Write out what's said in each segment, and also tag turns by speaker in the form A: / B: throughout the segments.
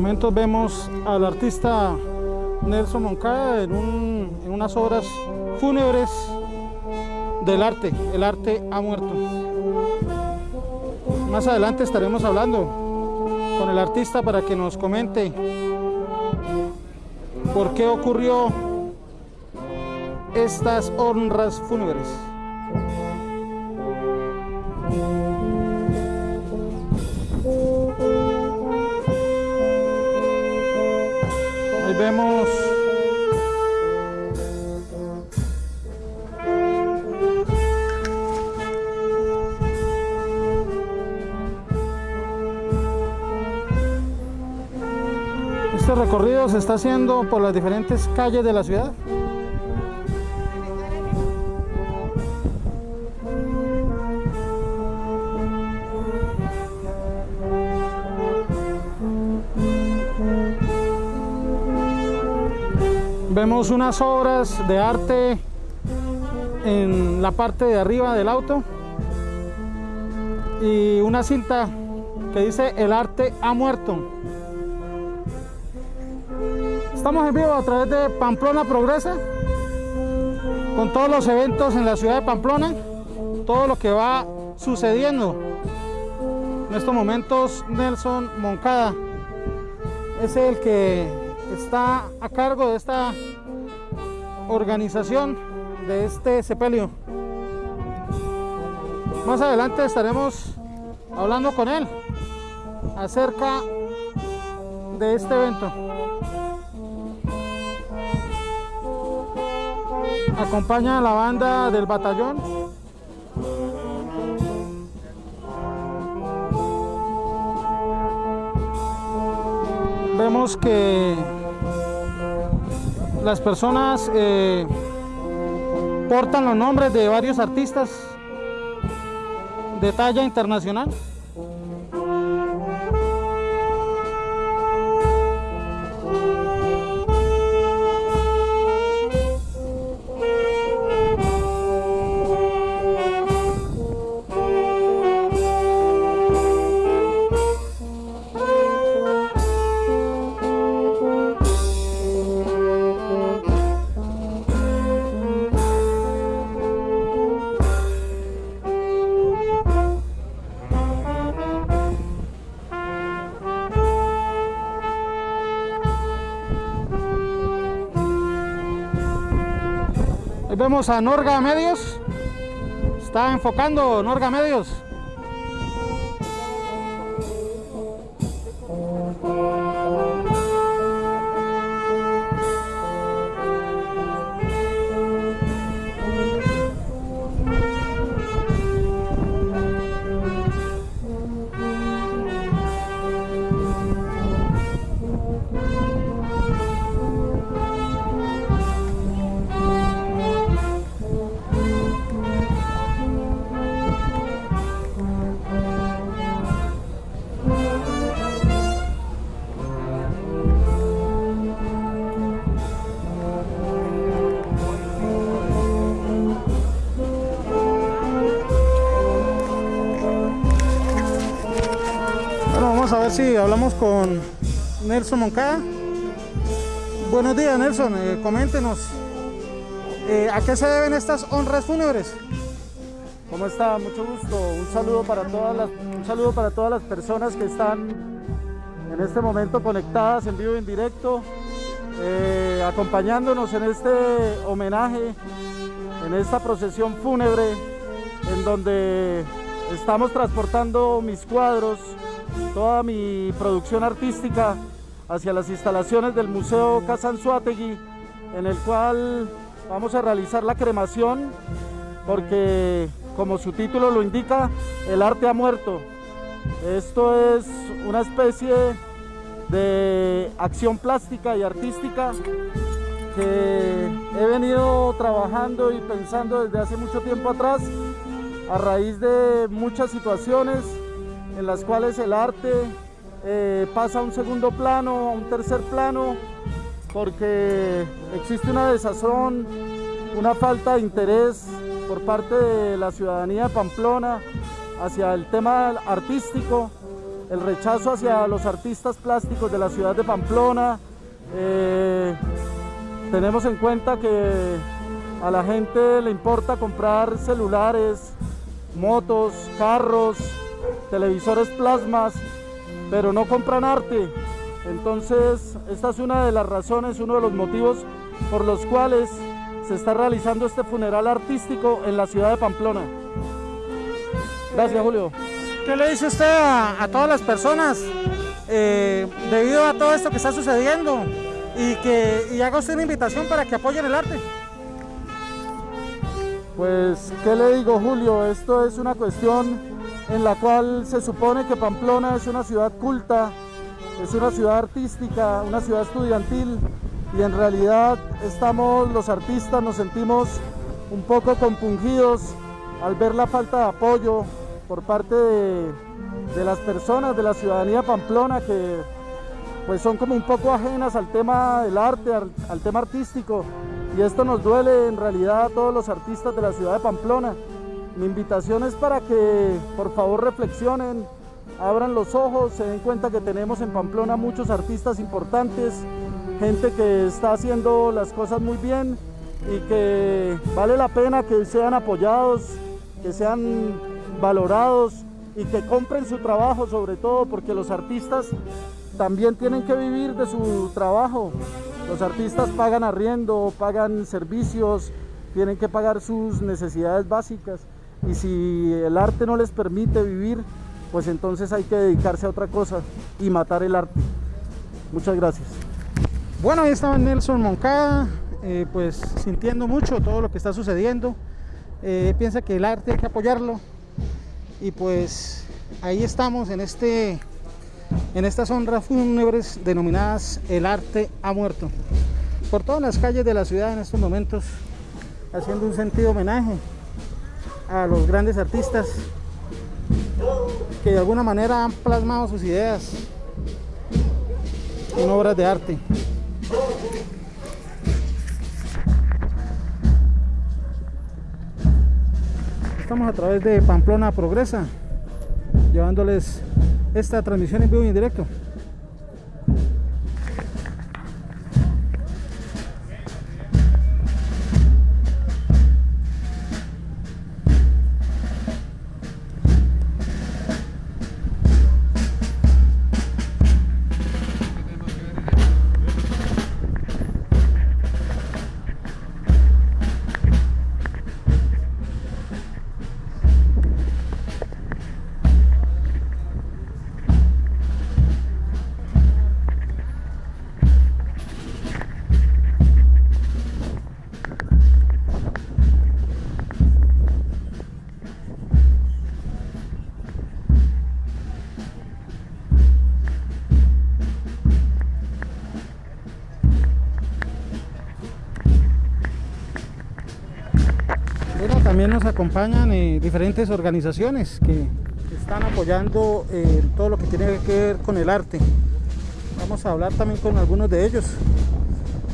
A: momentos vemos al artista Nelson Moncada en, en unas obras fúnebres del arte. El arte ha muerto. Más adelante estaremos hablando con el artista para que nos comente por qué ocurrió estas honras fúnebres. Recorrido se está haciendo por las diferentes calles de la ciudad. Vemos unas obras de arte en la parte de arriba del auto y una cinta que dice el arte ha muerto. Estamos en vivo a través de Pamplona Progresa con todos los eventos en la ciudad de Pamplona, todo lo que va sucediendo. En estos momentos Nelson Moncada es el que está a cargo de esta organización de este sepelio. Más adelante estaremos hablando con él acerca de este evento. Acompaña la banda del batallón. Vemos que las personas eh, portan los nombres de varios artistas de talla internacional. A Norga Medios. Está enfocando Norga Medios. Si hablamos con Nelson Moncada. Buenos días Nelson, eh, coméntenos, eh, ¿a qué se deben estas honras fúnebres?
B: ¿Cómo está? Mucho gusto. Un saludo para todas las, un saludo para todas las personas que están en este momento conectadas en vivo y en directo, eh, acompañándonos en este homenaje, en esta procesión fúnebre, en donde estamos transportando mis cuadros toda mi producción artística hacia las instalaciones del Museo Casanzuategui, en el cual vamos a realizar la cremación, porque como su título lo indica, el arte ha muerto. Esto es una especie de acción plástica y artística que he venido trabajando y pensando desde hace mucho tiempo atrás a raíz de muchas situaciones en las cuales el arte eh, pasa a un segundo plano, a un tercer plano, porque existe una desazón, una falta de interés por parte de la ciudadanía de Pamplona hacia el tema artístico el rechazo hacia los artistas plásticos de la ciudad de Pamplona. Eh, tenemos en cuenta que a la gente le importa comprar celulares, motos, carros, televisores plasmas, pero no compran arte. Entonces, esta es una de las razones, uno de los motivos por los cuales se está realizando este funeral artístico en la ciudad de Pamplona. Gracias, Julio.
A: ¿Qué le dice usted a, todas las personas eh, debido a todo esto que está sucediendo y que y haga usted una invitación para que apoyen el arte?
B: Pues, ¿qué le digo, Julio? Esto es una cuestión en la cual se supone que Pamplona es una ciudad culta, es una ciudad artística, una ciudad estudiantil y en realidad estamos los artistas, nos sentimos un poco compungidos al ver la falta de apoyo por parte de, las personas de la ciudadanía pamplona que pues son como un poco ajenas al tema del arte, al, tema artístico y esto nos duele en realidad a todos los artistas de la ciudad de Pamplona. Mi invitación es para que por favor reflexionen, abran los ojos, se den cuenta que tenemos en Pamplona muchos artistas importantes, gente que está haciendo las cosas muy bien y que vale la pena que sean apoyados, que sean valorados y que compren su trabajo sobre todo porque los artistas también tienen que vivir de su trabajo. Los artistas pagan arriendo, pagan servicios, tienen que pagar sus necesidades básicas y si el arte no les permite vivir, pues entonces hay que dedicarse a otra cosa y matar el arte. Muchas gracias.
A: Bueno, ahí estaba Nelson Moncada, eh, pues sintiendo mucho todo lo que está sucediendo. Eh, piensa que el arte hay que apoyarlo. Y pues ahí estamos en este en estas honras fúnebres denominadas El arte ha muerto. Por todas las calles de la ciudad en estos momentos, haciendo un sentido homenaje a los grandes artistas que de alguna manera han plasmado sus ideas en obras de arte. Estamos a través de Pamplona Progresa, llevándoles esta transmisión en vivo y en directo. Acompañan eh, diferentes organizaciones que están apoyando eh, todo lo que tiene que ver con el arte. Vamos a hablar también con algunos de ellos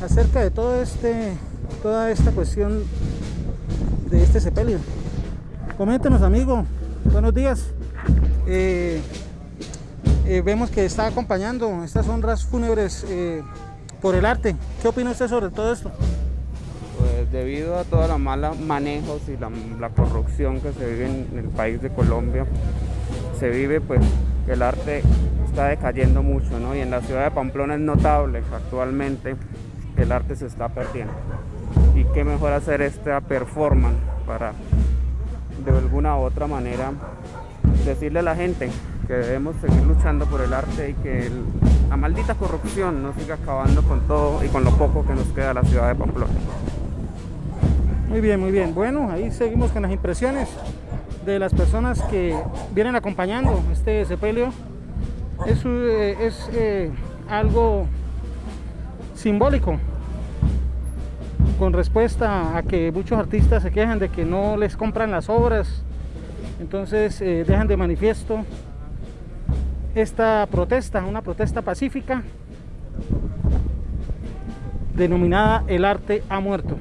A: acerca de todo este, toda esta cuestión de este sepelio. Coméntenos, amigo. Buenos días. Eh, vemos que está acompañando estas honras fúnebres por el arte. ¿Qué opina usted sobre todo esto?
C: Debido a todos los malos manejos y la, corrupción que se vive en el país de Colombia, se vive pues el arte está decayendo mucho, ¿no? Y en la ciudad de Pamplona es notable actualmente que el arte se está perdiendo. Y qué mejor hacer esta performance para de alguna u otra manera decirle a la gente que debemos seguir luchando por el arte y que la maldita corrupción no siga acabando con todo y con lo poco que nos queda la ciudad de Pamplona.
A: Muy bien, muy bien. Bueno, ahí seguimos con las impresiones de las personas que vienen acompañando este sepelio. Es, eh, eh, algo simbólico con respuesta a que muchos artistas se quejan de que no les compran las obras, entonces eh, dejan de manifiesto esta protesta, una protesta pacífica denominada El arte ha muerto.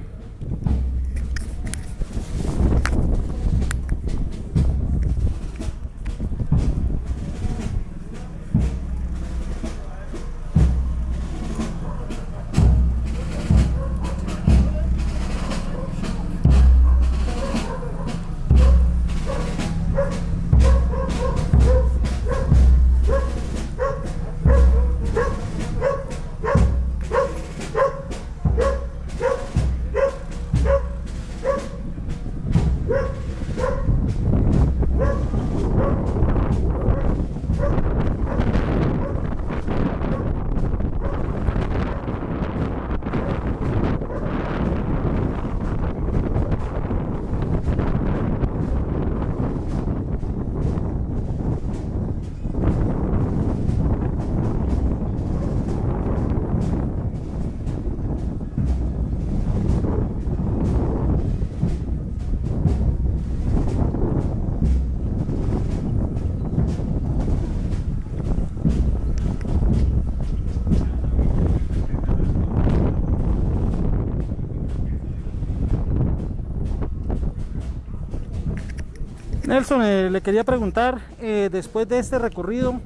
A: Nelson, eh, le quería preguntar, eh, después de este recorrido,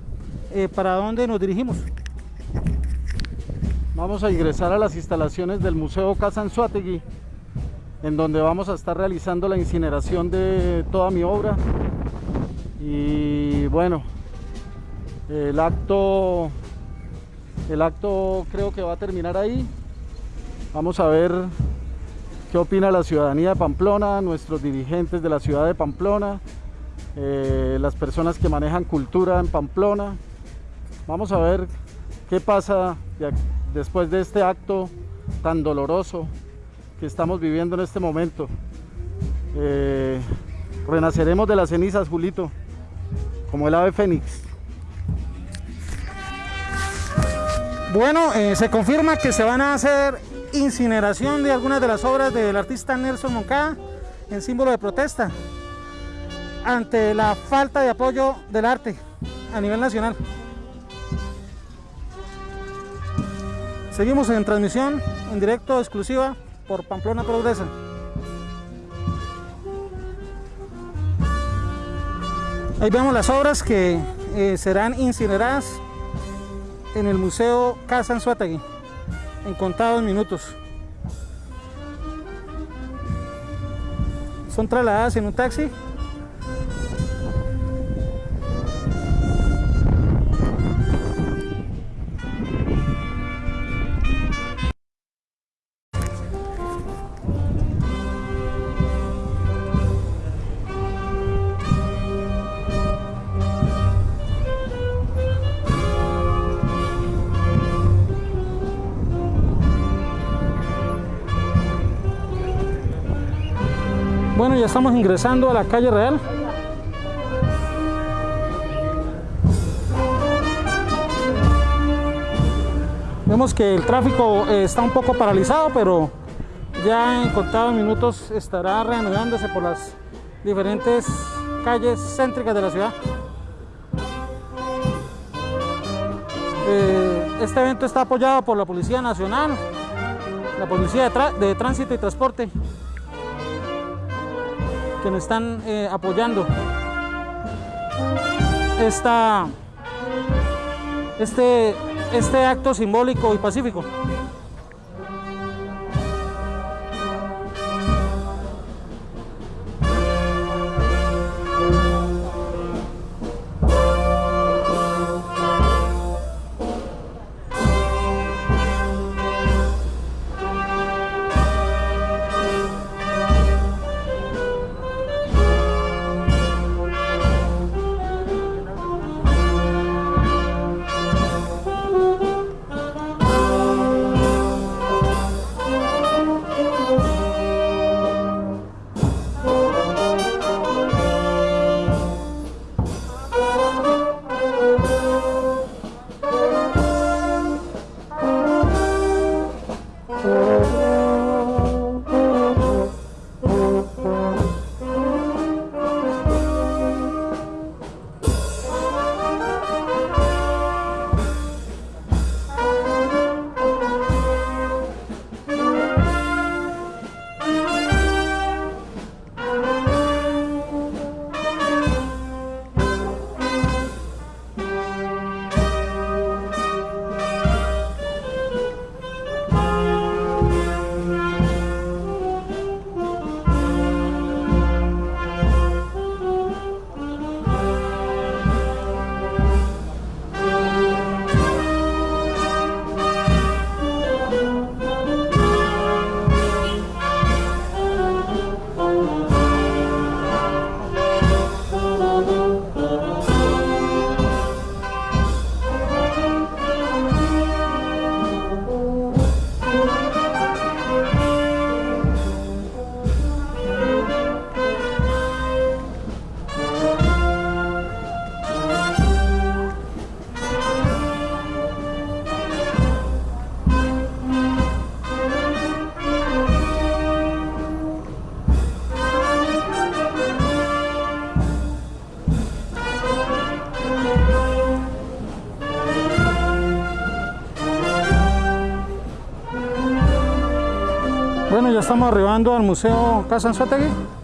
A: eh, ¿para dónde nos dirigimos?
B: Vamos a ingresar a las instalaciones del Museo Casa Anzuategui, en donde vamos a estar realizando la incineración de toda mi obra. Y bueno, el acto, el acto creo que va a terminar ahí. Vamos a ver qué opina la ciudadanía de Pamplona, nuestros dirigentes de la ciudad de Pamplona, eh, las personas que manejan cultura en Pamplona. Vamos a ver qué pasa después de este acto tan doloroso que estamos viviendo en este momento. Eh, renaceremos de las cenizas, Julito, como el ave fénix.
A: Bueno, eh, se confirma que se van a hacer incineración de algunas de las obras del artista Nelson Moncada en símbolo de protesta ante la falta de apoyo del arte a nivel nacional. Seguimos en transmisión en directo exclusiva por Pamplona Progresa. Ahí vemos las obras que eh, serán incineradas en el Museo Casa Anzuategui en contados minutos. Son trasladadas en un taxi ya estamos ingresando a la calle Real. Vemos que el tráfico eh, está un poco paralizado, pero ya en contados minutos estará reanudándose por las diferentes calles céntricas de la ciudad. Eh, este evento está apoyado por la Policía Nacional, la Policía de, de Tránsito y Transporte, que nos están eh, apoyando este, este acto simbólico y pacífico. Estamos arribando al Museo Casa Anzuategui.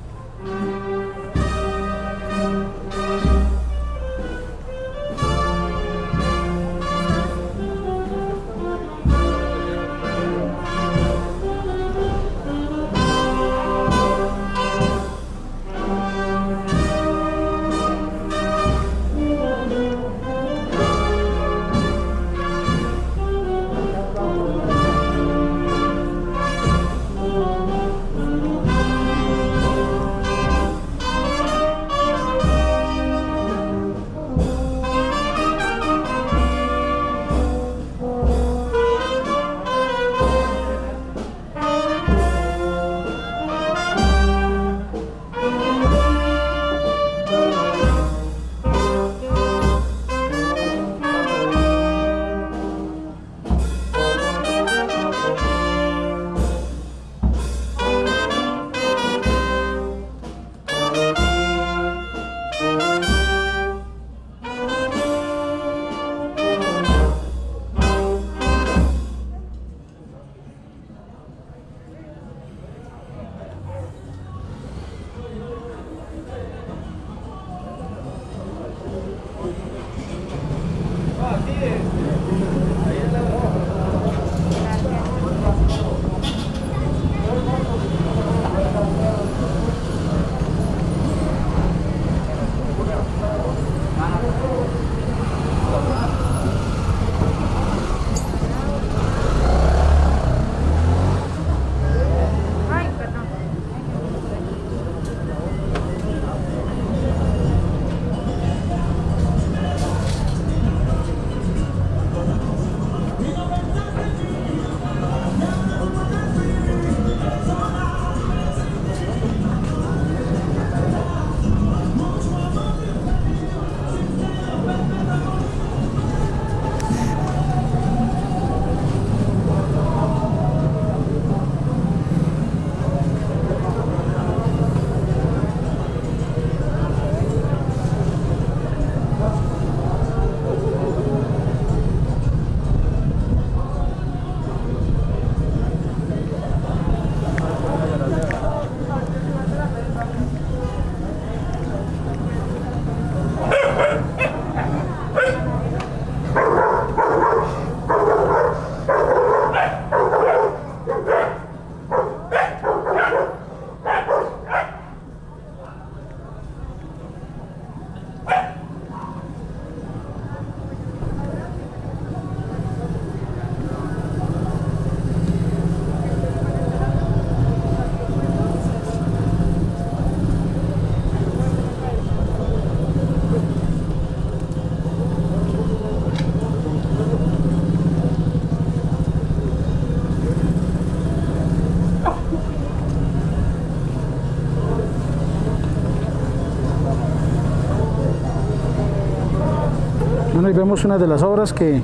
A: Vemos una de las obras que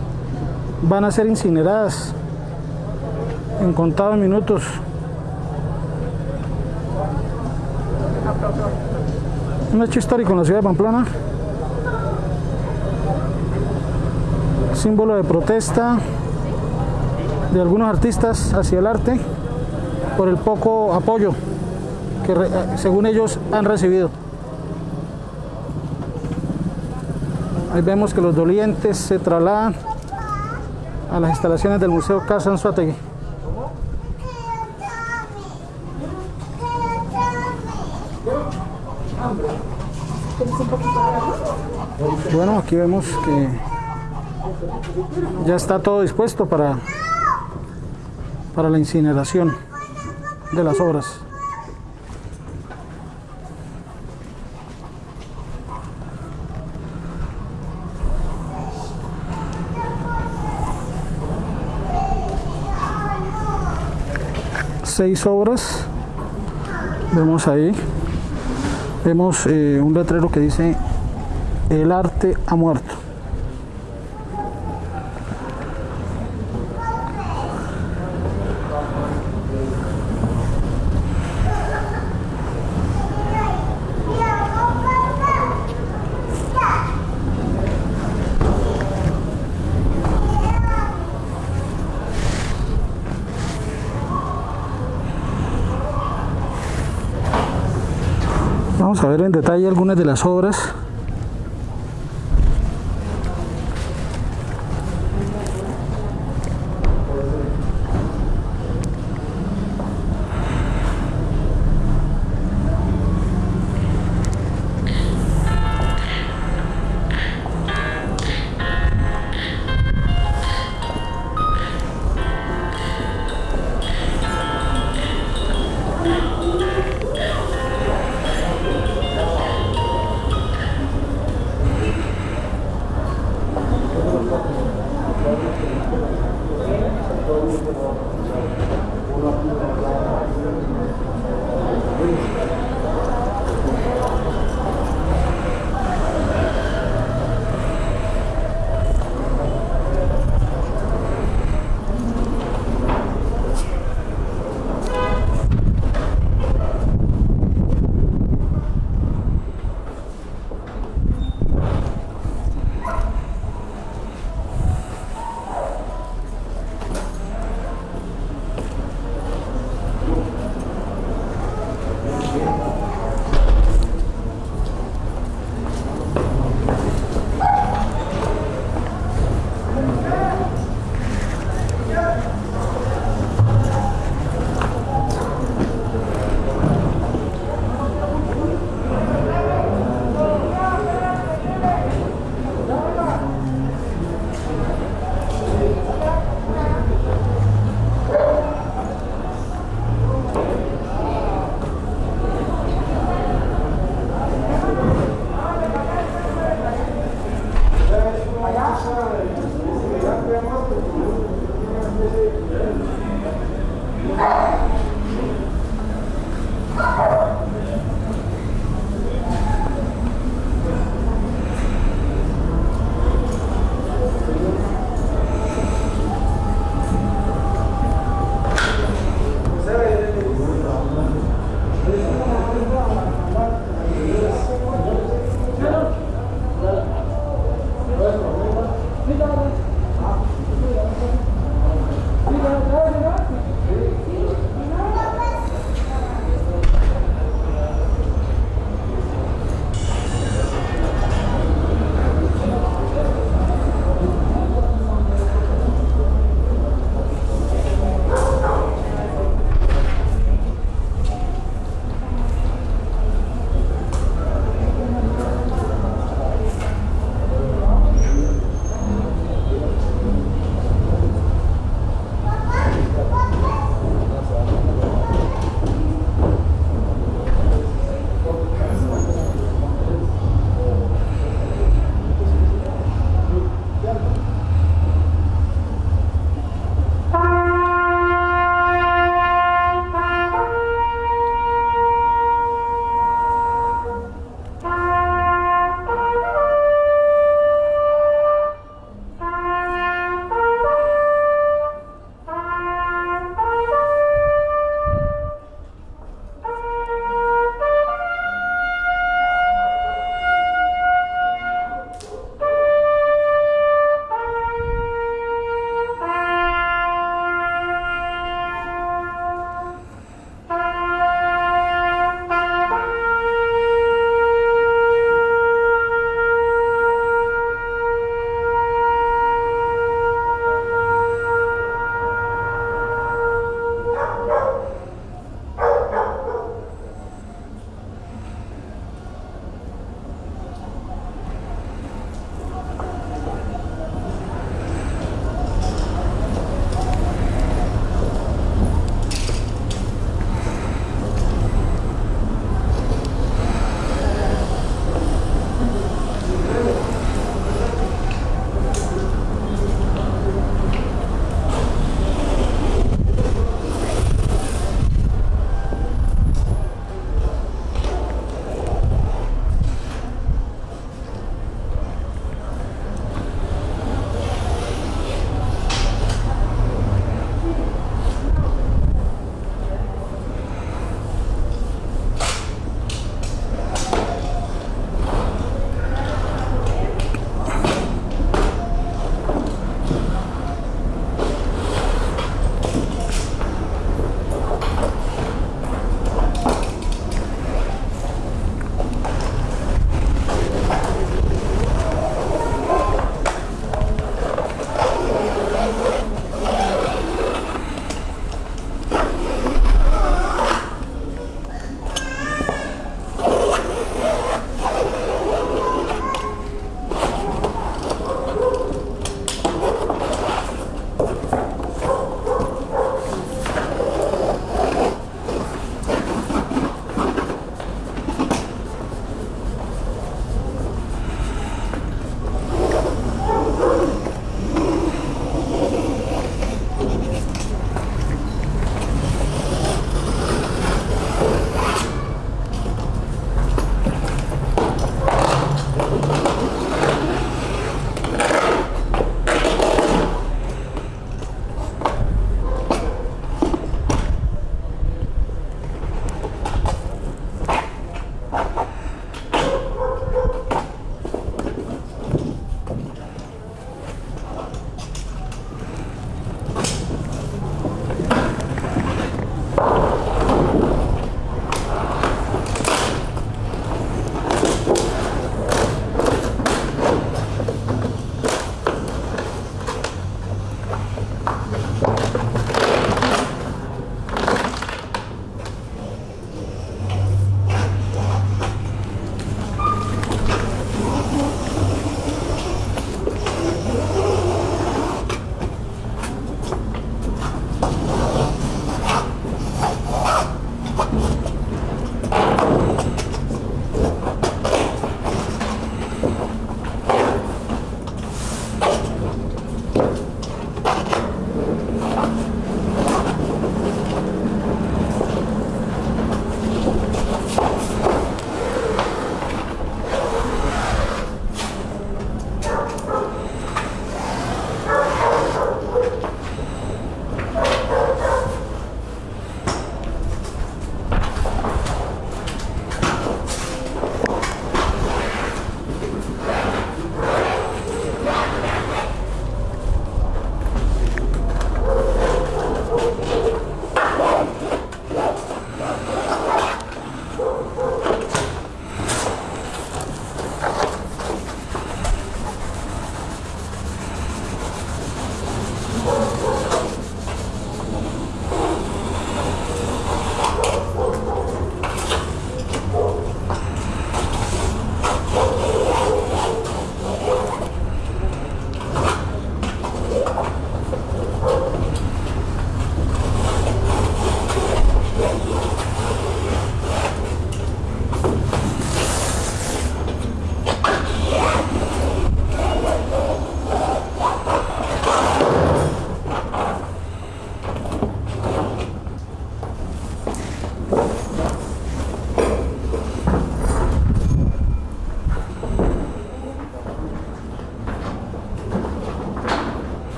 A: van a ser incineradas en contados minutos. Un hecho histórico en la ciudad de Pamplona. Símbolo de protesta de algunos artistas hacia el arte por el poco apoyo que según ellos han recibido. Ahí vemos que los dolientes se trasladan a las instalaciones del Museo Casa Anzuategui. Bueno, aquí vemos que ya está todo dispuesto para, para la incineración de las obras. Seis obras. Vemos ahí. Vemos eh, un letrero que dice el arte ha muerto Ver en detalle algunas de las obras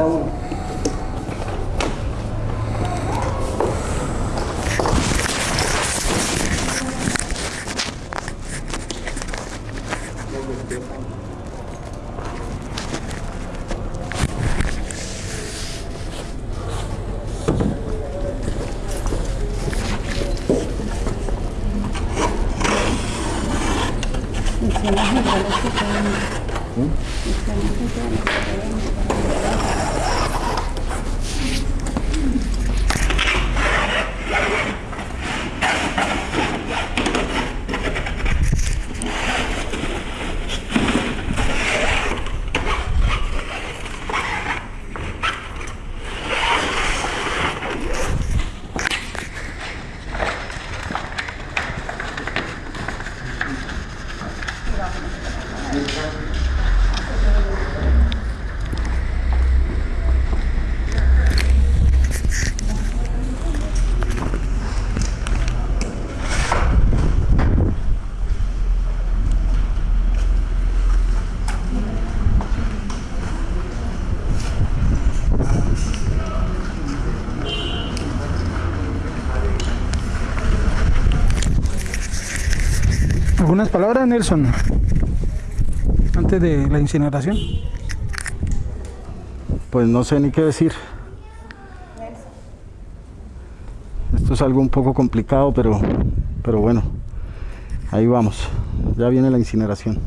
D: falta
A: ¿Algunas palabras, Nelson? Antes de la incineración.
B: Pues no sé ni qué decir. Esto es algo un poco complicado, pero, pero bueno, ahí vamos. Ya viene la incineración.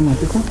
D: problemático